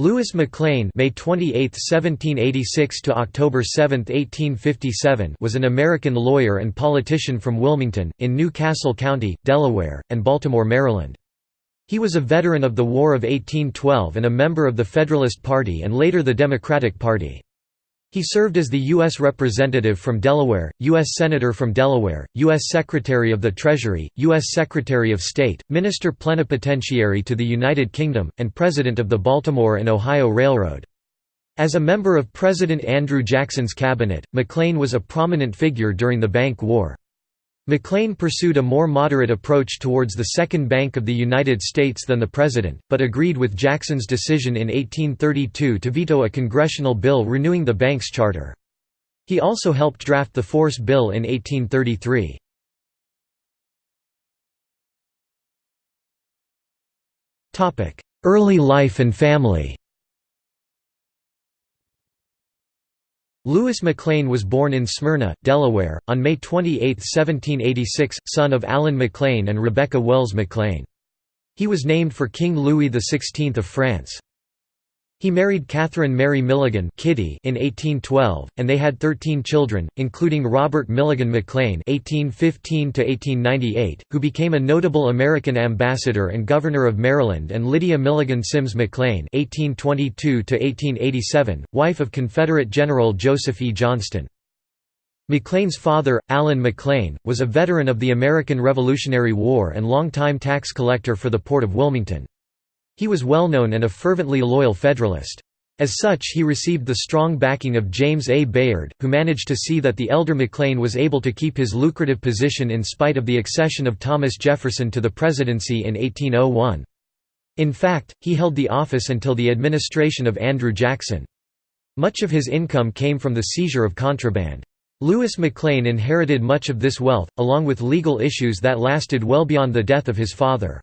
Louis McLane May 28, 1786 to October 7, 1857 was an American lawyer and politician from Wilmington, in New Castle County, Delaware, and Baltimore, Maryland. He was a veteran of the War of 1812 and a member of the Federalist Party and later the Democratic Party. He served as the U.S. Representative from Delaware, U.S. Senator from Delaware, U.S. Secretary of the Treasury, U.S. Secretary of State, Minister Plenipotentiary to the United Kingdom, and President of the Baltimore and Ohio Railroad. As a member of President Andrew Jackson's cabinet, McLane was a prominent figure during the Bank War. McLane pursued a more moderate approach towards the Second Bank of the United States than the President, but agreed with Jackson's decision in 1832 to veto a congressional bill renewing the bank's charter. He also helped draft the Force Bill in 1833. Early life and family Louis McLane was born in Smyrna, Delaware, on May 28, 1786, son of Allen McLane and Rebecca Wells McLane. He was named for King Louis XVI of France. He married Catherine Mary Milligan Kitty in 1812, and they had 13 children, including Robert Milligan McLane (1815–1898), who became a notable American ambassador and governor of Maryland, and Lydia Milligan Sims McLane (1822–1887), wife of Confederate General Joseph E. Johnston. McLane's father, Allen McLane, was a veteran of the American Revolutionary War and longtime tax collector for the Port of Wilmington. He was well known and a fervently loyal Federalist. As such he received the strong backing of James A. Bayard, who managed to see that the elder McLane was able to keep his lucrative position in spite of the accession of Thomas Jefferson to the presidency in 1801. In fact, he held the office until the administration of Andrew Jackson. Much of his income came from the seizure of contraband. Louis McLane inherited much of this wealth, along with legal issues that lasted well beyond the death of his father.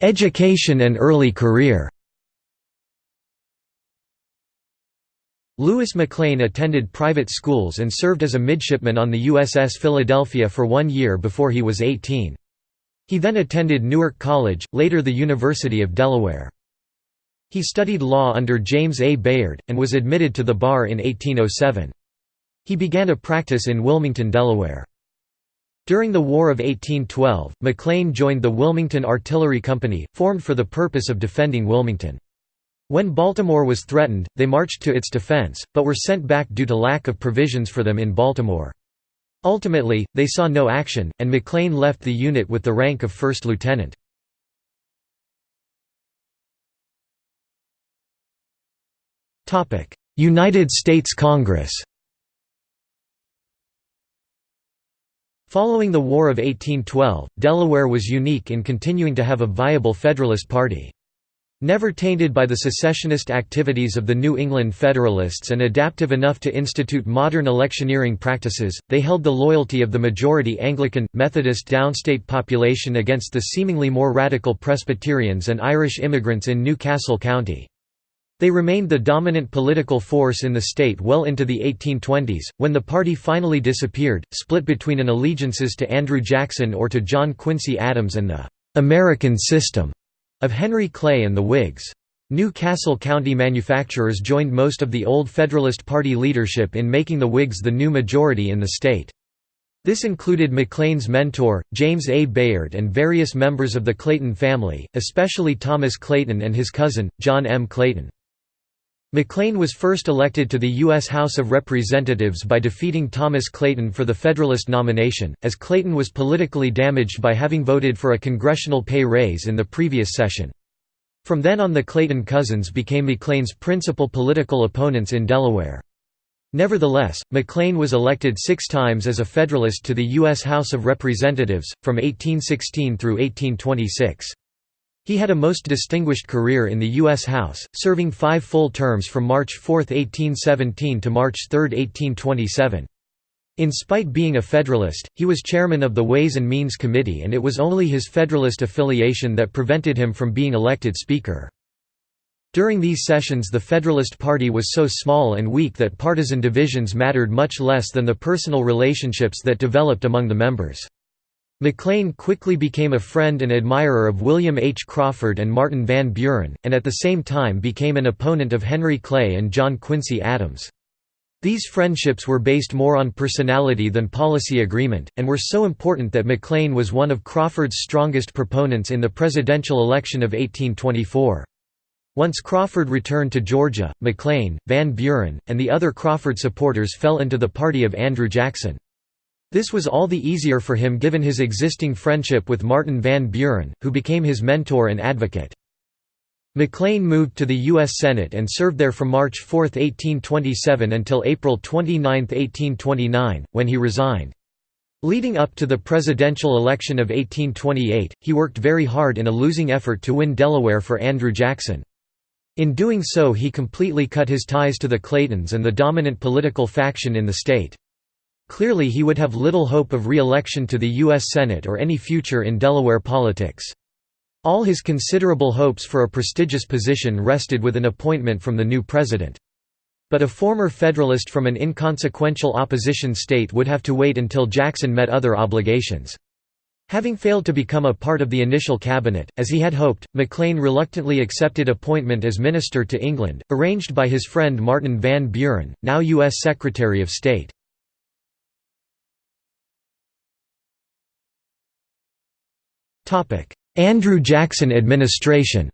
Education and early career Louis McLane attended private schools and served as a midshipman on the USS Philadelphia for one year before he was 18. He then attended Newark College, later the University of Delaware. He studied law under James A. Bayard, and was admitted to the bar in 1807. He began a practice in Wilmington, Delaware. During the War of 1812, McLane joined the Wilmington Artillery Company, formed for the purpose of defending Wilmington. When Baltimore was threatened, they marched to its defense, but were sent back due to lack of provisions for them in Baltimore. Ultimately, they saw no action, and McLane left the unit with the rank of first lieutenant. United States Congress Following the War of 1812, Delaware was unique in continuing to have a viable Federalist party. Never tainted by the secessionist activities of the New England Federalists and adaptive enough to institute modern electioneering practices, they held the loyalty of the majority Anglican, Methodist downstate population against the seemingly more radical Presbyterians and Irish immigrants in New Castle County. They remained the dominant political force in the state well into the 1820s, when the party finally disappeared, split between an allegiances to Andrew Jackson or to John Quincy Adams and the «American system» of Henry Clay and the Whigs. New Castle County manufacturers joined most of the old Federalist Party leadership in making the Whigs the new majority in the state. This included McLane's mentor, James A. Bayard and various members of the Clayton family, especially Thomas Clayton and his cousin, John M. Clayton. McLane was first elected to the U.S. House of Representatives by defeating Thomas Clayton for the Federalist nomination, as Clayton was politically damaged by having voted for a congressional pay raise in the previous session. From then on the Clayton cousins became McLane's principal political opponents in Delaware. Nevertheless, McLane was elected six times as a Federalist to the U.S. House of Representatives, from 1816 through 1826. He had a most distinguished career in the U.S. House, serving five full terms from March 4, 1817 to March 3, 1827. In spite being a Federalist, he was chairman of the Ways and Means Committee and it was only his Federalist affiliation that prevented him from being elected Speaker. During these sessions the Federalist Party was so small and weak that partisan divisions mattered much less than the personal relationships that developed among the members. McLane quickly became a friend and admirer of William H. Crawford and Martin Van Buren, and at the same time became an opponent of Henry Clay and John Quincy Adams. These friendships were based more on personality than policy agreement, and were so important that McLane was one of Crawford's strongest proponents in the presidential election of 1824. Once Crawford returned to Georgia, McLane, Van Buren, and the other Crawford supporters fell into the party of Andrew Jackson. This was all the easier for him given his existing friendship with Martin Van Buren, who became his mentor and advocate. McLane moved to the U.S. Senate and served there from March 4, 1827 until April 29, 1829, when he resigned. Leading up to the presidential election of 1828, he worked very hard in a losing effort to win Delaware for Andrew Jackson. In doing so he completely cut his ties to the Claytons and the dominant political faction in the state. Clearly he would have little hope of re-election to the U.S. Senate or any future in Delaware politics. All his considerable hopes for a prestigious position rested with an appointment from the new president. But a former Federalist from an inconsequential opposition state would have to wait until Jackson met other obligations. Having failed to become a part of the initial cabinet, as he had hoped, McLane reluctantly accepted appointment as Minister to England, arranged by his friend Martin Van Buren, now U.S. Secretary of State. Andrew Jackson administration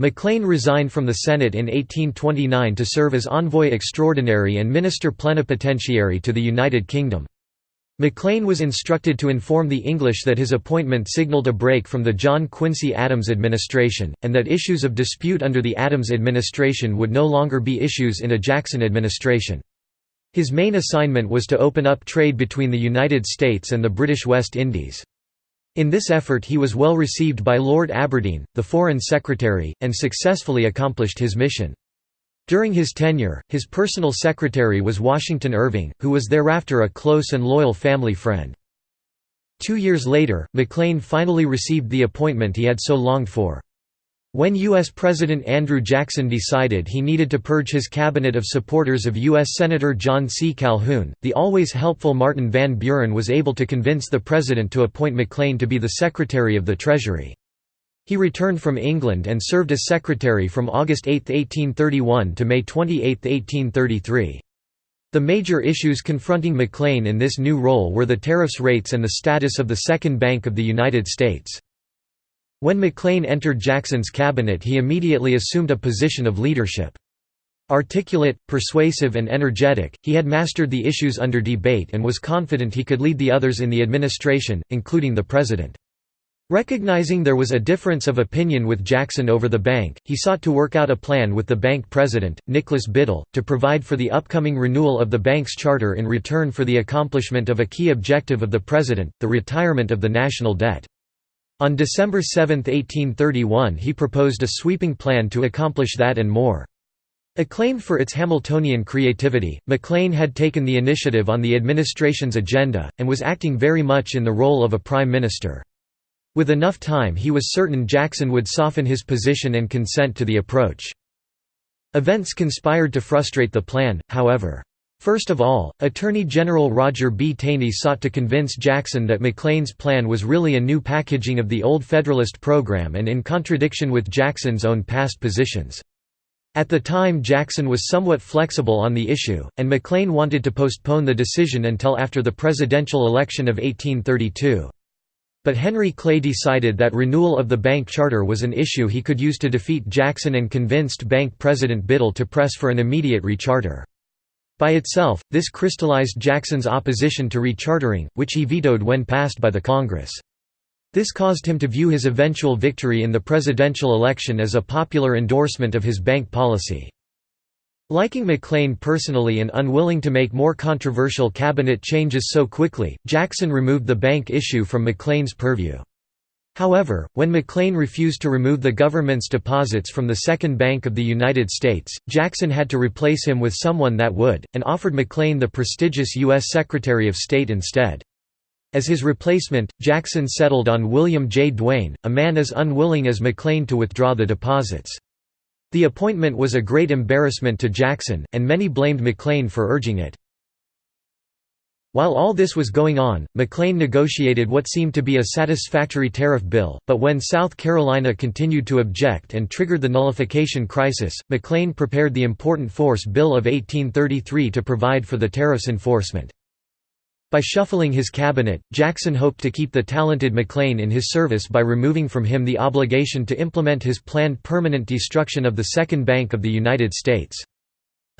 McLane resigned from the Senate in 1829 to serve as envoy extraordinary and minister plenipotentiary to the United Kingdom. McLane was instructed to inform the English that his appointment signaled a break from the John Quincy Adams administration, and that issues of dispute under the Adams administration would no longer be issues in a Jackson administration. His main assignment was to open up trade between the United States and the British West Indies. In this effort he was well received by Lord Aberdeen, the Foreign Secretary, and successfully accomplished his mission. During his tenure, his personal secretary was Washington Irving, who was thereafter a close and loyal family friend. Two years later, McLane finally received the appointment he had so longed for. When U.S. President Andrew Jackson decided he needed to purge his cabinet of supporters of U.S. Senator John C. Calhoun, the always helpful Martin Van Buren was able to convince the president to appoint McLane to be the Secretary of the Treasury. He returned from England and served as secretary from August 8, 1831 to May 28, 1833. The major issues confronting McLane in this new role were the tariffs rates and the status of the Second Bank of the United States. When McLane entered Jackson's cabinet he immediately assumed a position of leadership. Articulate, persuasive and energetic, he had mastered the issues under debate and was confident he could lead the others in the administration, including the president. Recognizing there was a difference of opinion with Jackson over the bank, he sought to work out a plan with the bank president, Nicholas Biddle, to provide for the upcoming renewal of the bank's charter in return for the accomplishment of a key objective of the president, the retirement of the national debt. On December 7, 1831 he proposed a sweeping plan to accomplish that and more. Acclaimed for its Hamiltonian creativity, McLane had taken the initiative on the administration's agenda, and was acting very much in the role of a prime minister. With enough time he was certain Jackson would soften his position and consent to the approach. Events conspired to frustrate the plan, however. First of all, Attorney General Roger B. Taney sought to convince Jackson that McLane's plan was really a new packaging of the old Federalist program and in contradiction with Jackson's own past positions. At the time Jackson was somewhat flexible on the issue, and McLane wanted to postpone the decision until after the presidential election of 1832. But Henry Clay decided that renewal of the bank charter was an issue he could use to defeat Jackson and convinced bank president Biddle to press for an immediate recharter. By itself, this crystallized Jackson's opposition to rechartering, which he vetoed when passed by the Congress. This caused him to view his eventual victory in the presidential election as a popular endorsement of his bank policy. Liking McLane personally and unwilling to make more controversial cabinet changes so quickly, Jackson removed the bank issue from McLane's purview. However, when McLane refused to remove the government's deposits from the Second Bank of the United States, Jackson had to replace him with someone that would, and offered McLane the prestigious U.S. Secretary of State instead. As his replacement, Jackson settled on William J. Duane, a man as unwilling as McLane to withdraw the deposits. The appointment was a great embarrassment to Jackson, and many blamed McLane for urging it. While all this was going on, McLane negotiated what seemed to be a satisfactory tariff bill, but when South Carolina continued to object and triggered the nullification crisis, McLane prepared the important Force Bill of 1833 to provide for the tariff's enforcement. By shuffling his cabinet, Jackson hoped to keep the talented McLane in his service by removing from him the obligation to implement his planned permanent destruction of the Second Bank of the United States.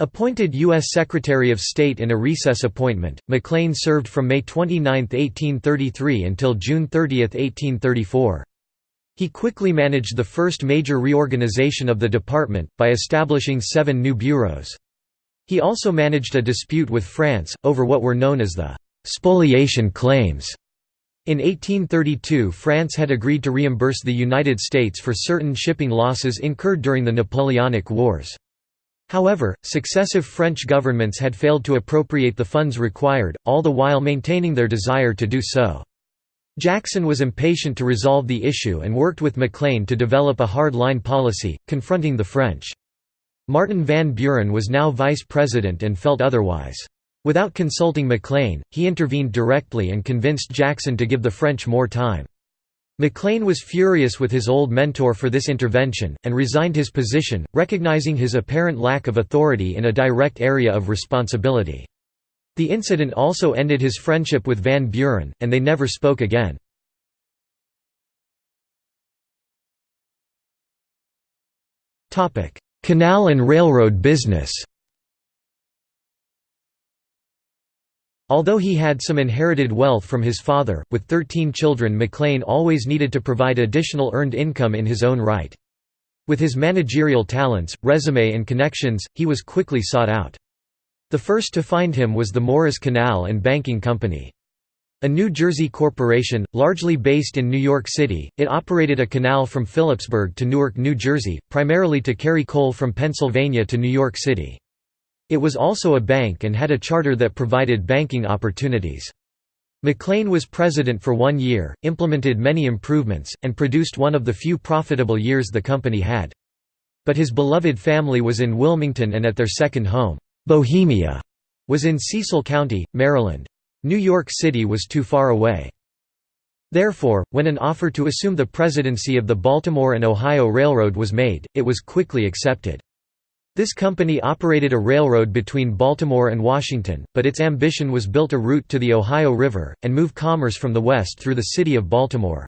Appointed U.S. Secretary of State in a recess appointment, McLane served from May 29, 1833 until June 30, 1834. He quickly managed the first major reorganization of the department, by establishing seven new bureaus. He also managed a dispute with France, over what were known as the «spoliation claims». In 1832 France had agreed to reimburse the United States for certain shipping losses incurred during the Napoleonic Wars. However, successive French governments had failed to appropriate the funds required, all the while maintaining their desire to do so. Jackson was impatient to resolve the issue and worked with McLane to develop a hard-line policy, confronting the French. Martin Van Buren was now vice president and felt otherwise. Without consulting McLane, he intervened directly and convinced Jackson to give the French more time. McLane was furious with his old mentor for this intervention, and resigned his position, recognizing his apparent lack of authority in a direct area of responsibility. The incident also ended his friendship with Van Buren, and they never spoke again. Canal and railroad business Although he had some inherited wealth from his father, with 13 children McLane always needed to provide additional earned income in his own right. With his managerial talents, resume and connections, he was quickly sought out. The first to find him was the Morris Canal and Banking Company. A New Jersey corporation, largely based in New York City, it operated a canal from Phillipsburg to Newark, New Jersey, primarily to carry coal from Pennsylvania to New York City. It was also a bank and had a charter that provided banking opportunities. McLane was president for one year, implemented many improvements, and produced one of the few profitable years the company had. But his beloved family was in Wilmington and at their second home, Bohemia, was in Cecil County, Maryland. New York City was too far away. Therefore, when an offer to assume the presidency of the Baltimore and Ohio Railroad was made, it was quickly accepted. This company operated a railroad between Baltimore and Washington, but its ambition was build a route to the Ohio River, and move commerce from the west through the city of Baltimore.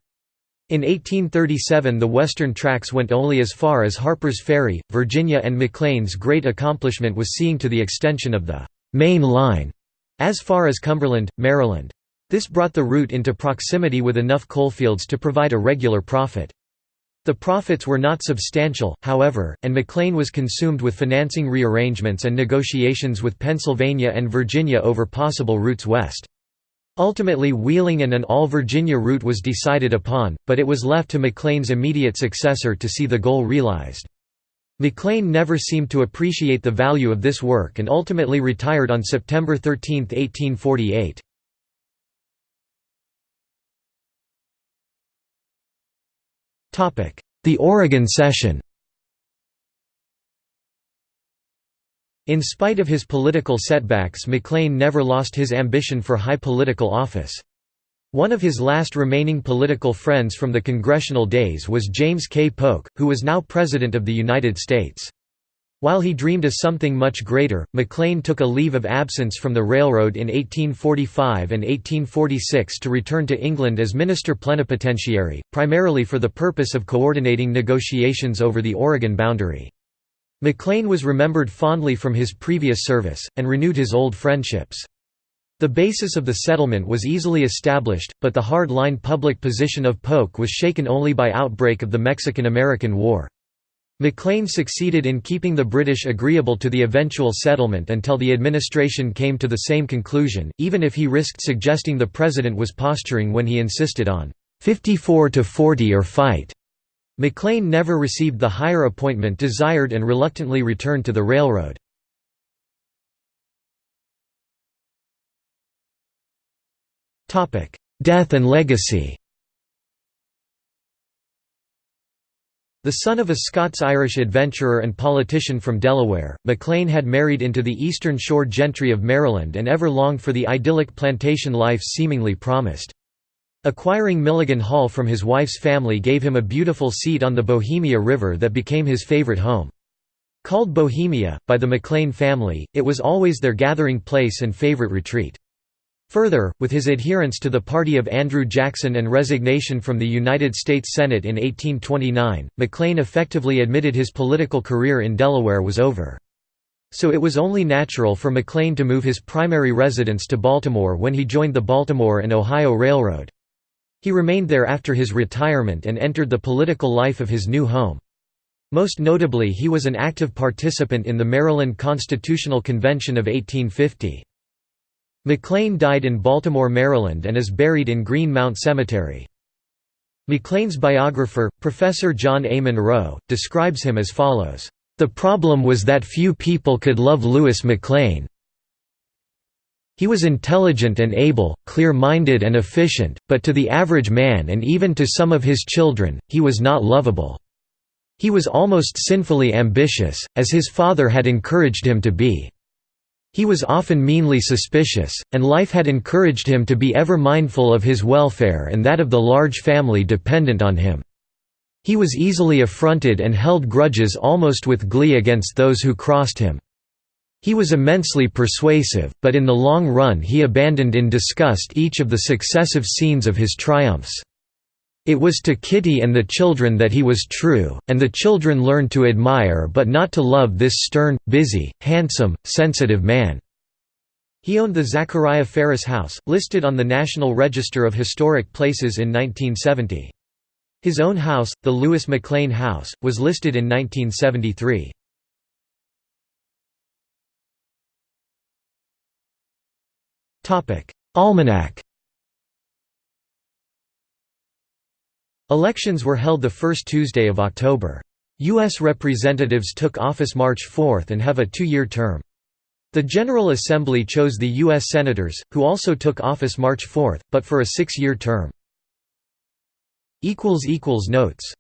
In 1837 the western tracks went only as far as Harper's Ferry, Virginia and McLane's great accomplishment was seeing to the extension of the «main line» as far as Cumberland, Maryland. This brought the route into proximity with enough coalfields to provide a regular profit. The profits were not substantial, however, and McLane was consumed with financing rearrangements and negotiations with Pennsylvania and Virginia over possible routes west. Ultimately Wheeling and an all-Virginia route was decided upon, but it was left to McLane's immediate successor to see the goal realized. McLane never seemed to appreciate the value of this work and ultimately retired on September 13, 1848. The Oregon Session In spite of his political setbacks McLane never lost his ambition for high political office. One of his last remaining political friends from the congressional days was James K. Polk, who was now President of the United States. While he dreamed of something much greater, McLane took a leave of absence from the railroad in 1845 and 1846 to return to England as minister plenipotentiary, primarily for the purpose of coordinating negotiations over the Oregon boundary. McLane was remembered fondly from his previous service, and renewed his old friendships. The basis of the settlement was easily established, but the hard-line public position of Polk was shaken only by outbreak of the Mexican–American War. McLane succeeded in keeping the British agreeable to the eventual settlement until the administration came to the same conclusion, even if he risked suggesting the president was posturing when he insisted on 54 to 40 or fight. McLane never received the higher appointment desired and reluctantly returned to the railroad. Death and legacy The son of a Scots-Irish adventurer and politician from Delaware, McLane had married into the Eastern Shore gentry of Maryland and ever longed for the idyllic plantation life seemingly promised. Acquiring Milligan Hall from his wife's family gave him a beautiful seat on the Bohemia River that became his favorite home. Called Bohemia, by the McLane family, it was always their gathering place and favorite retreat. Further, with his adherence to the party of Andrew Jackson and resignation from the United States Senate in 1829, McLane effectively admitted his political career in Delaware was over. So it was only natural for McLane to move his primary residence to Baltimore when he joined the Baltimore and Ohio Railroad. He remained there after his retirement and entered the political life of his new home. Most notably he was an active participant in the Maryland Constitutional Convention of 1850. McLane died in Baltimore, Maryland and is buried in Green Mount Cemetery. McLane's biographer, Professor John A. Monroe, describes him as follows, "...the problem was that few people could love Louis McLane. He was intelligent and able, clear-minded and efficient, but to the average man and even to some of his children, he was not lovable. He was almost sinfully ambitious, as his father had encouraged him to be." He was often meanly suspicious, and life had encouraged him to be ever mindful of his welfare and that of the large family dependent on him. He was easily affronted and held grudges almost with glee against those who crossed him. He was immensely persuasive, but in the long run he abandoned in disgust each of the successive scenes of his triumphs. It was to Kitty and the children that he was true, and the children learned to admire but not to love this stern, busy, handsome, sensitive man. He owned the Zachariah Ferris House, listed on the National Register of Historic Places in 1970. His own house, the Louis McLane House, was listed in 1973. Almanac Elections were held the first Tuesday of October. U.S. representatives took office March 4 and have a two-year term. The General Assembly chose the U.S. Senators, who also took office March 4, but for a six-year term. Notes